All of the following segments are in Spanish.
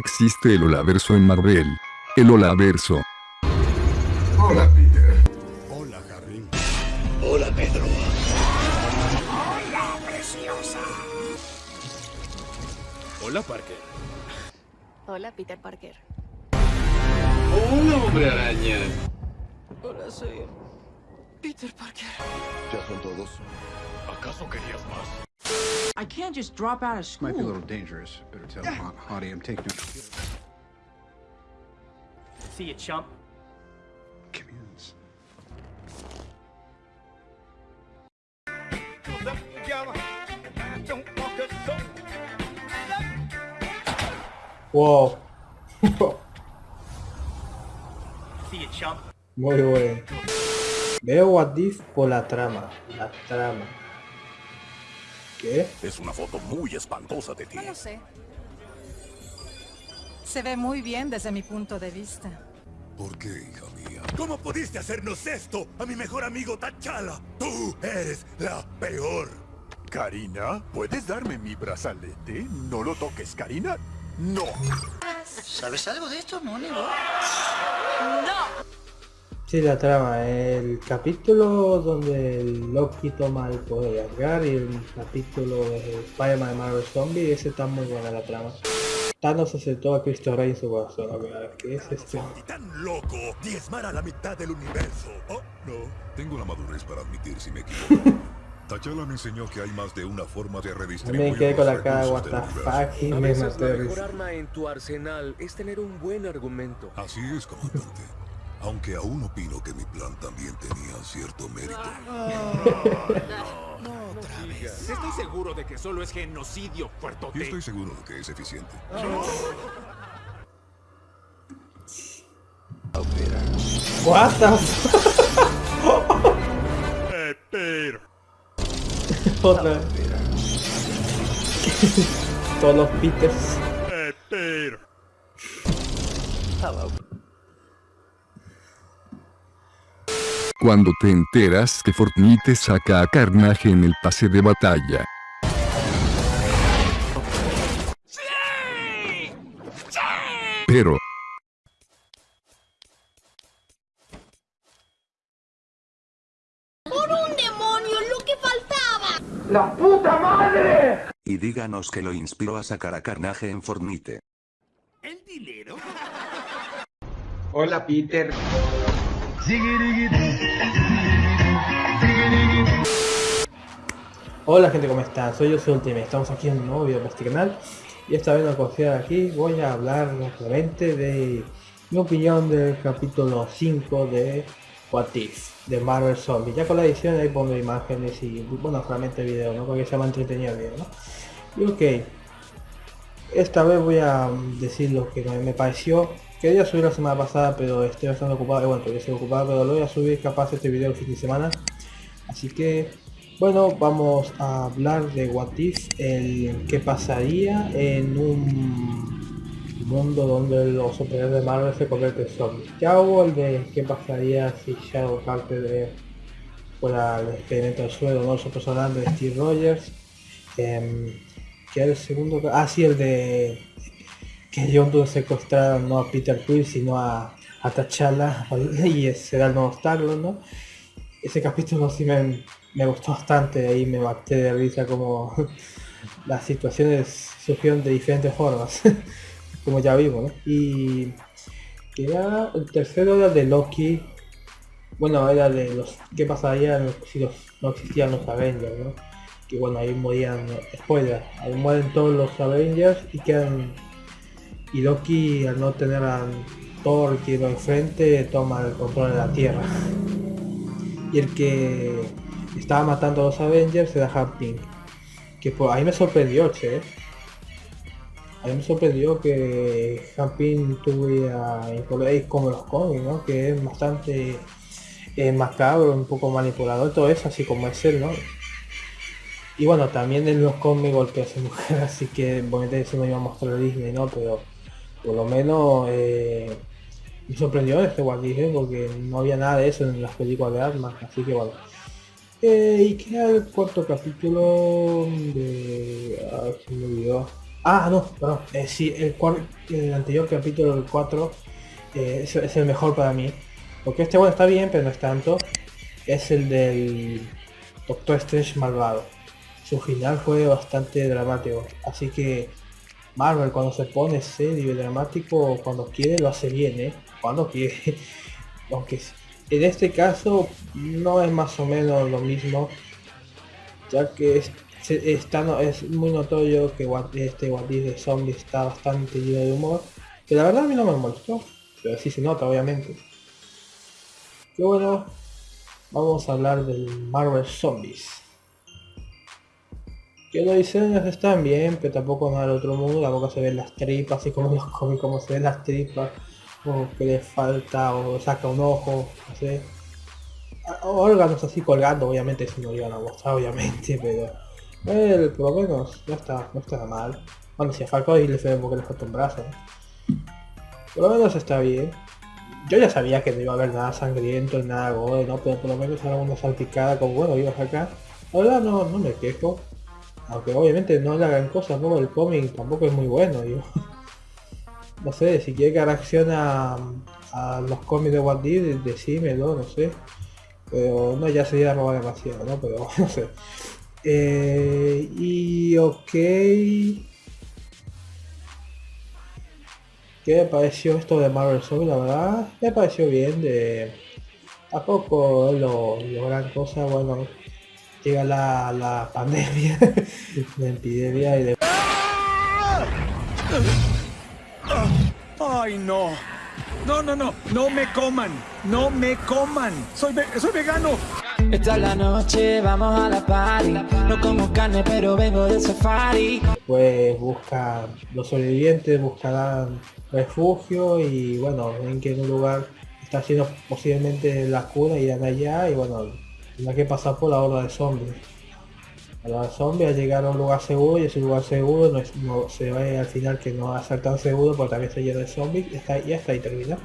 existe el Olaverso en Marvel. El Olaverso. Hola, Peter. Hola, Harry. Hola, Pedro. Hola, preciosa. Hola, Parker. Hola, Peter Parker. Hola, hombre araña. Hola, soy Peter Parker. ¿Ya son todos? ¿Acaso querías más? I can't just drop out of school. Might be a little dangerous. Better tell Hon- Hottie I'm taking her. See you, chump. Communes. Wow. See you, chump. Muy bueno. Veo What If por la trama. La trama. ¿Qué? Es una foto muy espantosa de ti. No lo sé. Se ve muy bien desde mi punto de vista. ¿Por qué, hija mía? ¿Cómo pudiste hacernos esto a mi mejor amigo T'Challa? Tú eres la peor. Karina, ¿puedes darme mi brazalete? No lo toques, Karina. No. ¿Sabes algo de esto, Mónigo? Sí, la trama. El capítulo donde el Loki toma el poder de Asgard y el capítulo de Spider-Man de Marvel Zombie, ese está muy buena la trama. Thanos aceptó a Cristo Rey en su corazón, verdad, que es este. Y tan loco, diezmar a la mitad del universo. Oh, no. Tengo la madurez para admitir si me equivoco. T'Challa me enseñó que hay más de una forma de redistribuir También quedé con los la cara what the fuck y A me veces maté arma en tu arsenal es tener un buen argumento. Así es, comandante. Aunque aún opino que mi plan también tenía cierto mérito. Estoy seguro de que solo es genocidio, puerto Y estoy seguro de que es eficiente. What the fuck? Eh, pero... Otra vez. Todos los Peters. Cuando te enteras que Fortnite saca a Carnage en el pase de batalla. Pero, Y díganos que lo inspiró a sacar a Carnage en Fortnite. ¿El dinero? Hola, Peter. Hola gente, ¿cómo están? Soy yo, soy Ultimate. Estamos aquí en un nuevo video para este canal. Y esta vez no considero aquí, voy a hablar rápidamente de mi opinión del capítulo 5 de What If, de Marvel Zombie. Ya con la edición ahí pongo imágenes y, bueno, solamente video, ¿no? Porque se llama entretenido el video, ¿no? Y ok, esta vez voy a decir lo que me pareció. Quería subir la semana pasada, pero estoy bastante ocupado. y Bueno, todavía estoy ocupado, pero lo voy a subir capaz este video el fin de semana. Así que, bueno, vamos a hablar de What If, el que pasaría en un mundo donde los superhéroes de Marvel se convierten en zombies. Ya hubo el de qué pasaría si Shadow Carter de, fuera el experimento del suelo, no nosotros hablando de Steve Rogers. em, que era el segundo, ah sí, el de que John Doe secuestraron no a Peter Quill sino a, a T'Challa y será el nuevo Star-Lord, ¿no? Ese capítulo sí me, me gustó bastante, ahí me maté de risa como las situaciones surgieron de diferentes formas, como ya vimos. Y era el tercero era de Loki, bueno era de los qué pasaría si no existían los Avengers, ¿no? Que bueno ahí morían, spoiler, ahí mueren todos los Avengers y quedan y Loki al no tener a Thor que lo enfrente toma el control de la Tierra y el que estaba matando a los Avengers era Pym que por ahí me sorprendió che a mí me sorprendió que Pym tuviera influencia como los cómics ¿no? que es bastante eh, macabro un poco manipulador todo eso así como es él ¿no? y bueno también en los cómics golpea a su mujer así que bueno eso no iba a mostrar Disney no pero por lo menos eh, me sorprendió este What ¿eh? porque no había nada de eso en las películas de armas, así que bueno. Eh, y queda el cuarto capítulo de... Ah, se me olvidó. Ah, no, perdón. Eh, sí, el, el anterior capítulo, el 4, eh, es, es el mejor para mí. Porque este bueno está bien, pero no es tanto. Es el del Doctor Strange malvado. Su final fue bastante dramático. Así que Marvel cuando se pone serio y dramático, cuando quiere lo hace bien, ¿eh? Cuando quiere. Aunque en este caso no es más o menos lo mismo. Ya que es, está, no- es muy notorio que este What de Zombie está bastante lleno de humor. Que la verdad a mí no me molestó. Pero sí se nota obviamente. Que bueno, vamos a hablar del Marvel Zombies. Que los diseños están bien, pero tampoco nada del otro mundo, tampoco se ven las tripas, así como los cómics, como se ven las tripas, o que le falta, o saca un ojo, no sé. Órganos así colgando, obviamente eso no lo iban a mostrar, obviamente, pero eh, por lo menos no está, no está mal. Bueno, si a Falcao y le fue porque le falta un brazo. ¿no? Por lo menos está bien. Yo ya sabía que no iba a haber nada sangriento, nada gore, ¿no? Pero por lo menos era una salpicada con bueno, ibas acá. Verdad no, no me quejo. Aunque obviamente no le hagan cosas, ¿no? El cómic tampoco es muy bueno, digo. No sé, si quiere que reaccione a, los cómics de What decímelo, no sé. Pero no, ya sería robar demasiado, ¿no? Pero no sé. Eh, y ok. ¿Qué me pareció esto de Marvel Zombie? La verdad, me pareció bien. De... Tampoco es lo, lo gran cosa, bueno. Llega la, la pandemia, la epidemia y de... ¡Ay, no! No, no, no, no me coman, no me coman. Soy, ve- soy vegano. Esta es la noche, vamos a la party. No como carne, pero vengo de safari. pues busca los sobrevivientes buscarán refugio y bueno ven que en un lugar está haciendo posiblemente la cura irán allá y bueno tendrá que pasar por la horda de zombies la horda de zombies a llegar a un lugar seguro y ese lugar seguro no, se ve al final que no va a ser tan seguro porque también está lleno de zombies y hasta, y hasta ahí termina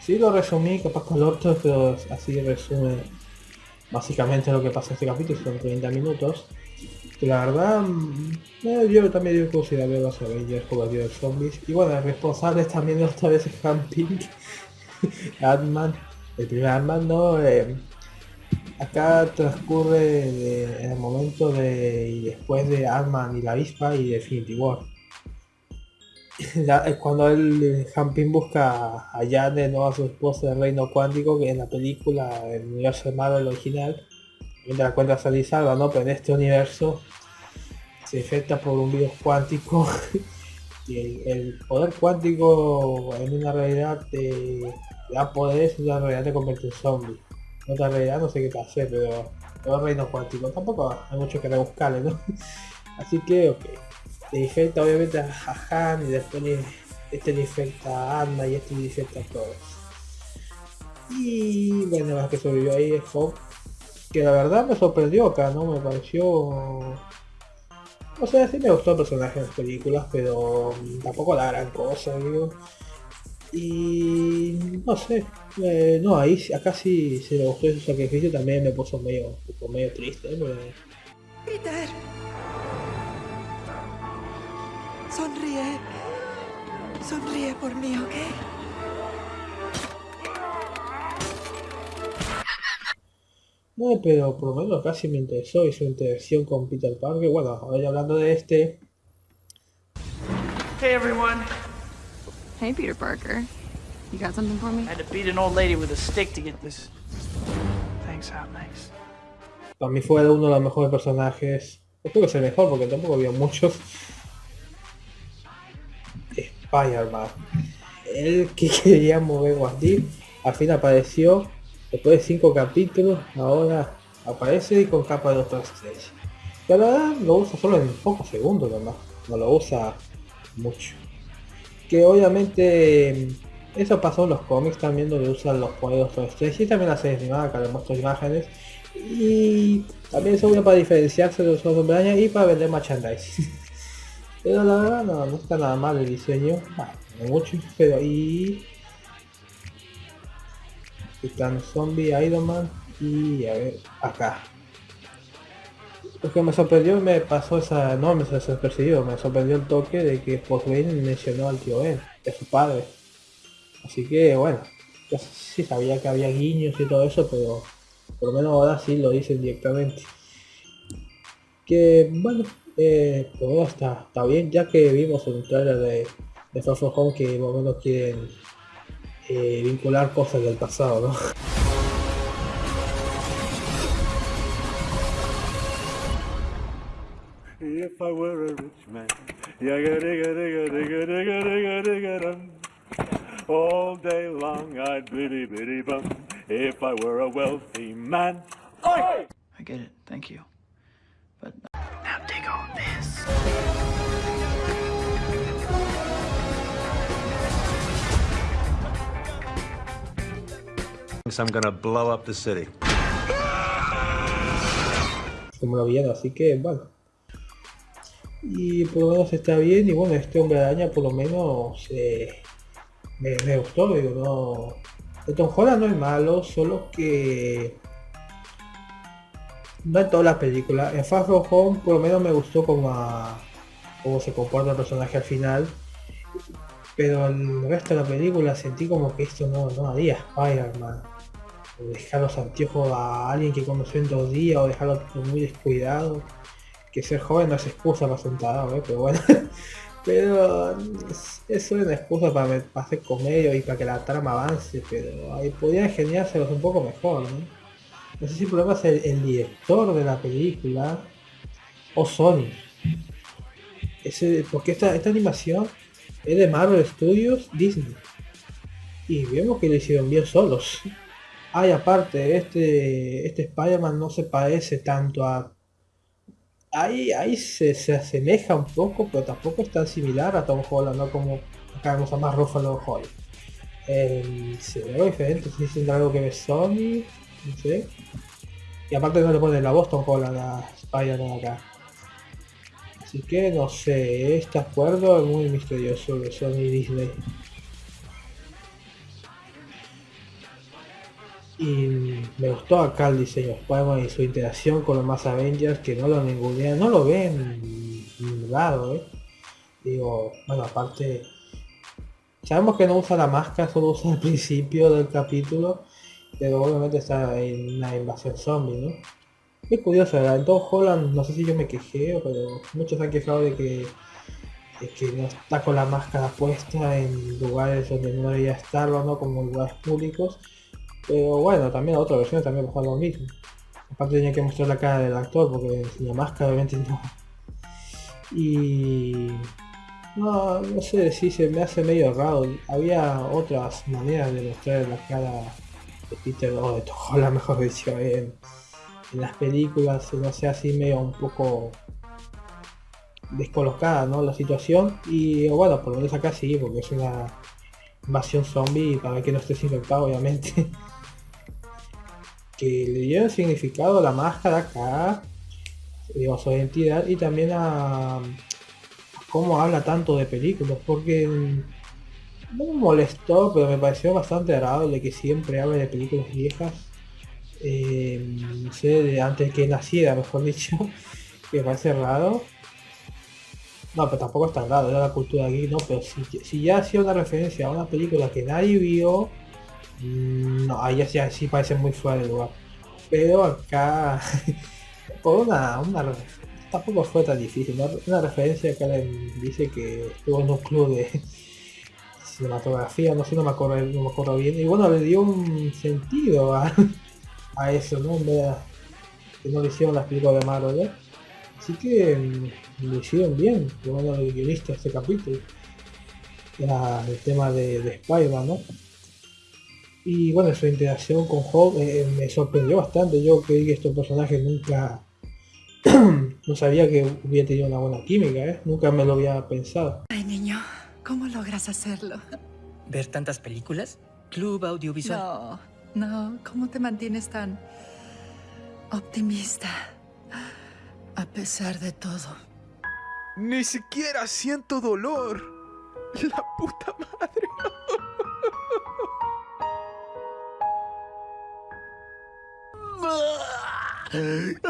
sí lo resumí capaz con otro pero así resume básicamente lo que pasa en este capítulo son 30 minutos que la verdad, mm, eh, yo también digo considerable los Avengers como el de zombies. Y bueno, el responsable también otra vez es Han Pink, Ant-Man, el primer Ant-Man, ¿no? Eh, acá transcurre de- en el momento de y después de Ant-Man y la avispa y de Infinity War. Es cuando el Han Pym busca a Janet, ¿no? a su esposa del reino cuántico, que en la película, el universo de Marvel original, de la cuenta salir salva, ¿no? Pero en este universo se infecta por un virus cuántico y el, poder cuántico en una realidad te da poderes y en una realidad te convierte en zombie. Otra realidad no sé qué pasé, pero todo el reino cuántico tampoco hay mucho que rebuscarle, ¿no? Así que, ok. Le infecta obviamente a Han y después este le infecta a Anna y este le infecta a todos. Y bueno, la que sobrevivió ahí es Hope que la verdad me sorprendió acá, ¿no? Me pareció... O sea, sí me gustó el personaje en las películas, pero tampoco la gran cosa, digo. Y no sé, eh, no, ahí acá sí se me gustó su sacrificio, también me puso medio, tipo, medio triste. Porque- Peter. Sonríe. Sonríe por mí, ¿ok? No, pero por lo menos casi me interesó y su interacción con Peter Parker. Bueno, ahora ya hablando de este, Hey everyone. Hey, Peter Parker. You got something for me? I had to beat an old lady with a stick to get this. Thanks, Hot Nice. para mí fue uno de los mejores personajes. No creo que sea el mejor porque tampoco había muchos. Spider-Man. El que quería mover If, al fin apareció. Después de cinco capítulos, ahora aparece y con capa de Strange. Pero la verdad lo usa solo en pocos segundos nomás. No lo usa mucho. Que obviamente eso pasó en los cómics también donde usan los poderes de Doctor Strange y también la serie animada que le muestro imágenes. Y también eso uno para diferenciarse de los otros y para vender merchandising. Pero la verdad no, está nada mal el diseño. Bueno, no mucho, pero ahí están Zombie, Iron Man y a ver, acá. Lo que me sorprendió me pasó esa, no me sorprendió, me sorprendió el toque de que Wayne mencionó al tío Ben, a su padre. Así que bueno, yo sabía que había guiños y todo eso, pero por lo menos ahora sí lo dicen directamente. Que bueno, eh, pues está, está bien, ya que vimos en el trailer de, de Home que por lo menos quieren eh, vincular cosas del pasado, ¿no? All day long I'd biddy biddy bum. If I were a wealthy man. I get it, thank you. But now take on this. I'm gonna blow up the city. Lo vieron, así que bueno. Y por lo menos está bien, y bueno, este hombre araña por lo menos eh, me, gustó, digo, no. El Tom no es malo, solo que no en todas las películas. En Far From Home por lo menos me gustó como, a, cómo se comporta el personaje al final. Pero el resto de la película sentí como que esto no, no haría Spider-Man. Dejar los anteojos a alguien que conoció en dos días o dejarlo muy descuidado. Ser joven no es excusa para tarado, ¿eh? pero bueno. pero es, una excusa para, para, hacer comedia y para que la trama avance, pero ahí podría ingeniárselos un poco mejor, ¿no? Sé si el problema es el, el director de la película o Sony. Ese, porque esta, esta animación es de Marvel Studios Disney. Y vemos que lo hicieron bien solos. Ay, aparte, este, este Spider-Man no se parece tanto a... Ahí, ahí se, se, asemeja un poco, pero tampoco es tan similar a Tom Holland, ¿no? Como acá vemos a más Ruffalo Hoy. Eh, se ve algo diferente, si diciendo algo que ve Sony, no sé. Y aparte no le pone la voz Tom Holland a Spider-Man acá. Así que no sé, este acuerdo es muy misterioso de Sony Disney. Y me gustó acá el diseño de Spider-Man y su interacción con los más Avengers que no lo ningunean, no lo ven en ningún lado, ¿eh? Digo, bueno, aparte, sabemos que no usa la máscara, solo usa al principio del capítulo, pero obviamente está en una invasión zombie, ¿no? Es curioso, ¿verdad? En Holland, no sé si yo me quejé, pero muchos han quejado de que, de que no está con la máscara puesta en lugares donde no debería estarlo, ¿no? Como lugares públicos. Pero bueno, también la otra versión también pasó lo mismo. Aparte tenía que mostrar la cara del actor porque sin la máscara obviamente no. Y... No, no sé si se me hace medio raro. Había otras maneras de mostrar la cara de Peter o de Tom Holland, mejor dicho, en, en las películas, no sé, así medio un poco descolocada, ¿no? La situación. Y bueno, por lo menos acá sí, porque es una invasión zombie para que no estés infectado, obviamente. que le dieron significado a la máscara acá, digo, su identidad y también a, cómo habla tanto de películas, porque me molestó, pero me pareció bastante agradable que siempre hable de películas viejas. Eh, no sé, de antes que naciera, mejor dicho, que me parece raro. No, pero tampoco es tan raro, era la cultura aquí, no, pero si ya hacía una referencia a una película que nadie vio, no, ahí sí parece muy fuera de lugar. Pero acá, por una, una, tampoco fue tan difícil. Una referencia que le dice que estuvo en un club de cinematografía, no sé, no me acuerdo, no me acuerdo bien. Y bueno, le dio un sentido a, a eso, ¿no? En que no le hicieron las películas de Marvel, ¿eh? Así que mm, lo hicieron bien, lo menos el guionista de este capítulo. El tema de, de Spider-Man, ¿no? Y bueno, su interacción con Hulk eh, me sorprendió bastante. Yo creí que estos personajes nunca... no sabía que hubiera tenido una buena química, ¿eh? Nunca me lo había pensado. Ay, niño, ¿cómo logras hacerlo? ¿Ver tantas películas? ¿Club audiovisual? No, no, ¿cómo te mantienes tan optimista? A pesar de todo. Ni siquiera siento dolor. La puta madre.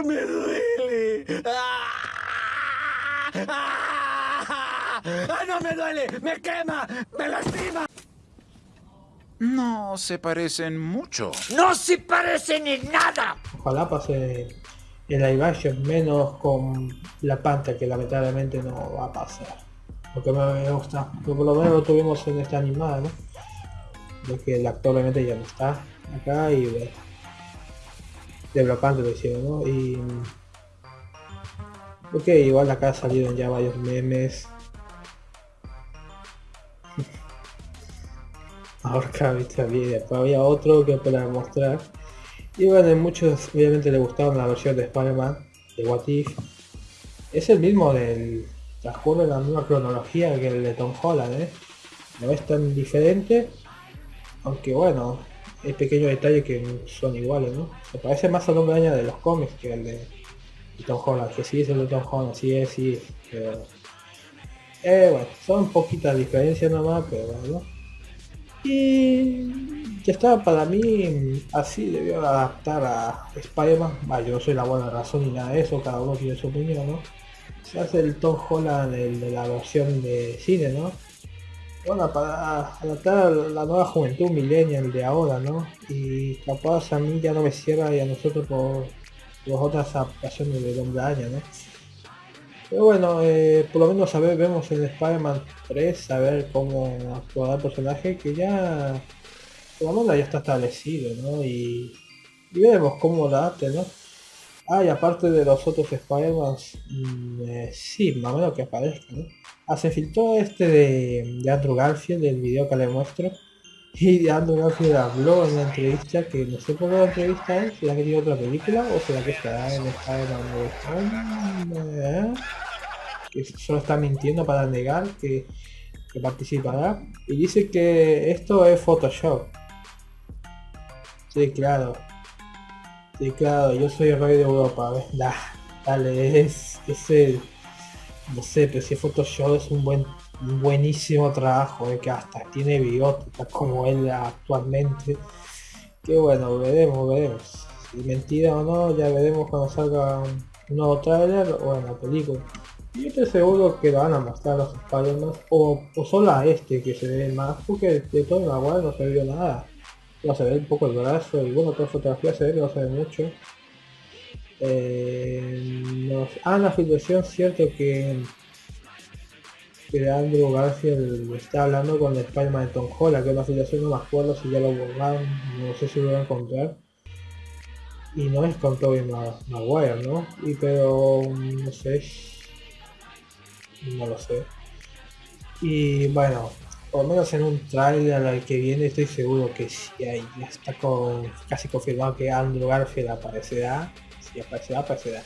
¡Me duele! ¡Ah! ¡Ah! ¡Ah, ¡No me duele! ¡Me quema! ¡Me lastima! No se parecen mucho. ¡No se parecen en nada! Ojalá pase el live action, menos con la panta que lamentablemente no va a pasar. Porque me gusta, pero por lo menos lo tuvimos en esta animada, ¿no? De que el actor obviamente ya no está acá y de, de Black Panther lo hicieron, ¿no? Y Ok, igual acá salieron ya varios memes. Ahora viste después había otro que para mostrar. Y bueno, muchos obviamente le gustaron la versión de Spider-Man de What If. Es el mismo del transcurre la misma cronología que el de Tom Holland, ¿eh? No es tan diferente, aunque bueno, hay pequeños detalles que son iguales, ¿no? Se parece más al hombre araña de los cómics que el de Tom Holland, que sí es el de Tom Holland, sí es, sí es, pero... Eh, bueno, son poquitas diferencias nomás, pero bueno. Y ya está, para mí así debió adaptar a Spider-Man. yo soy la buena razón ni nada de eso, cada uno tiene su opinión, ¿no? Se hace el Tom Holland de la versión de cine, ¿no? Bueno, para adaptar la nueva juventud millennial de ahora, ¿no? Y capaz a mí ya no me cierra y a nosotros por las otras adaptaciones de Hombre Araña, ¿no? Pero bueno, eh, por lo menos a ver, vemos en Spider-Man 3 a ver cómo actuará el personaje que ya por lo menos ya está establecido, ¿no? Y, y veremos cómo la adapte, ¿no? Ah, y aparte de los otros Spider-Man, mm, eh, sí, más o menos que aparezca, ¿no? Ah, filtró este de, de Andrew Garfield, del video que le muestro. Y Andrew Garfield habló en la entrevista, que no sé por qué la entrevista es, será que tiene otra película o será que estará en Spider-Man ¿eh? que solo está mintiendo para negar que, que, participará. Y dice que esto es Photoshop. Sí, claro. Sí, claro, yo soy el rey de Europa, ¿ves? dale, es, es. No sé, pero si Photoshop es un buen buenísimo trabajo, eh, que hasta tiene bigote, como él actualmente. Que bueno, veremos, veremos. Si mentira o no, ya veremos cuando salga un, nuevo trailer o en la película. Y estoy seguro que lo van a mostrar los spider o, o solo a este que se ve más, porque de todo igual no se vio nada. No se ve un poco el brazo y bueno, toda fotografía se ve que no se ve mucho. Eh, Ah, la filtración, cierto que que Andrew Garfield está hablando con el Spider-Man de Tom Holland, que es una afiliación, no me acuerdo si ya lo borraron, no sé si lo van a encontrar. Y no es con Tobey Maguire, ¿no? Y pero, no sé, no lo sé. Y bueno, por lo menos en un trailer al que viene estoy seguro que si hay, ya está con, casi confirmado que Andrew Garfield aparecerá. Si aparecerá, aparecerá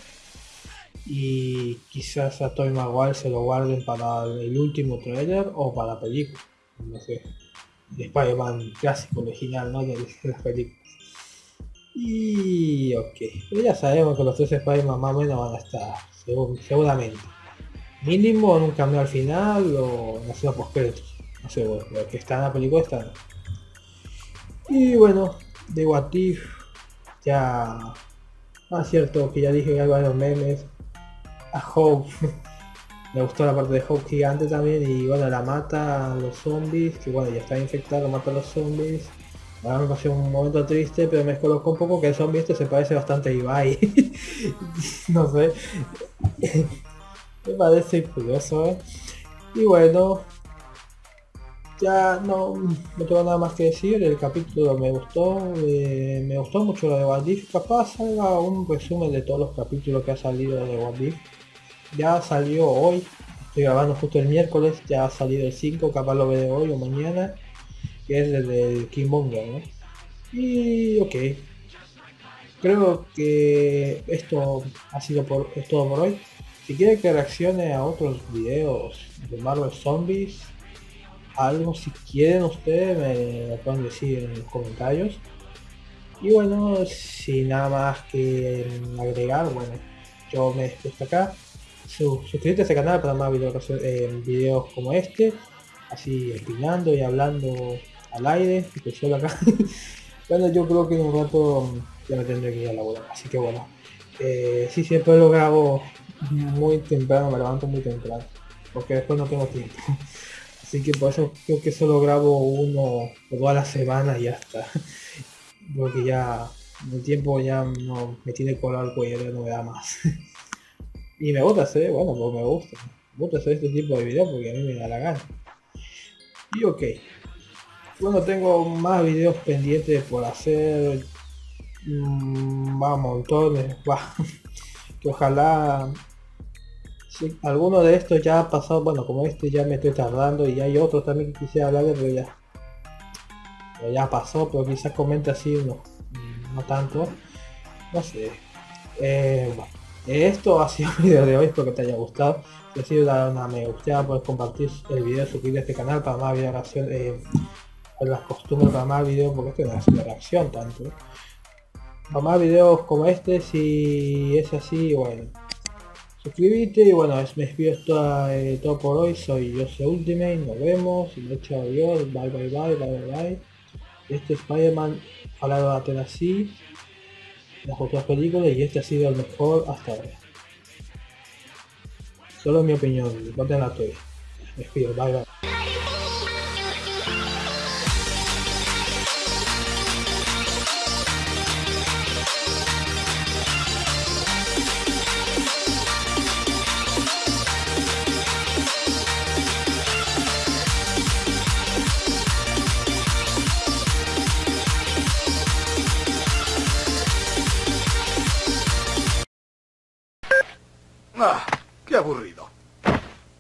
y quizás a Toy Maguire se lo guarden para el último trailer o para la película, no sé, de Spider-Man clásico original, ¿no? De las películas. Y ok, pero ya sabemos que los tres Spider-Man más o menos van a estar, seguramente. Mínimo en un cambio al final o en la zona post no sé, bueno, que está en la película está. Y bueno, de What If, ya... Ah, cierto, que ya dije que hay varios memes a Hope. Me gustó la parte de Hope gigante también y bueno, la mata a los zombies, que bueno, ya está infectado, mata a los zombies. Ahora me pasó un momento triste, pero me colocó un poco que el zombie este se parece bastante a Ibai. no sé. me parece curioso, ¿eh? Y bueno, ya no, no tengo nada más que decir, el capítulo me gustó, eh, me gustó mucho lo de Waldif, capaz salga un resumen de todos los capítulos que ha salido de Waldif ya salió hoy, estoy grabando justo el miércoles, ya ha salido el 5, capaz lo veré hoy o mañana, que es el del Monger, ¿no? Y ok, creo que esto ha sido por, es todo por hoy. Si quieren que reaccione a otros videos de Marvel Zombies, algo si quieren ustedes me lo pueden decir en los comentarios. Y bueno, sin nada más que agregar, bueno, yo me despido acá suscríbete a este canal para más videos, eh, videos como este, así opinando y hablando al aire, y solo acá. bueno, yo creo que en un rato ya me tendré que ir a la boda, así que bueno. Eh, sí, siempre lo grabo muy temprano, me levanto muy temprano, porque después no tengo tiempo. Así que por eso creo que solo grabo uno o dos a la semana y ya está. Porque ya el tiempo ya no me tiene colado el cuello, no me da más. y me gusta hacer, bueno, pues me gusta. Me gusta hacer este tipo de videos porque a mí me da la gana. Y ok. Bueno, tengo más videos pendientes por hacer. Mm, va, montones. Va. que ojalá Sí, alguno de estos ya ha pasado, bueno, como este ya me estoy tardando y hay otros también que quisiera hablar pero ya, ya pasó, pero quizás comente así uno, no tanto, no sé. Eh, bueno, esto ha sido el video de hoy, espero que te haya gustado. Si ha sido dar una me gusta, puedes compartir el video, suscribirte a este canal para más videos reacción, eh, las costumbres para más videos, porque esto no es una reacción tanto. Para más videos como este, si es así, bueno, suscríbete y bueno, me despido todo, eh, todo por hoy, soy yo soy Ultimate, nos vemos, y hecho adiós, bye bye bye, bye bye bye. Este Spider-Man hablado de así, las otras películas y este ha sido el mejor hasta ahora. Solo mi opinión, voten la tuya. Me despido, bye bye.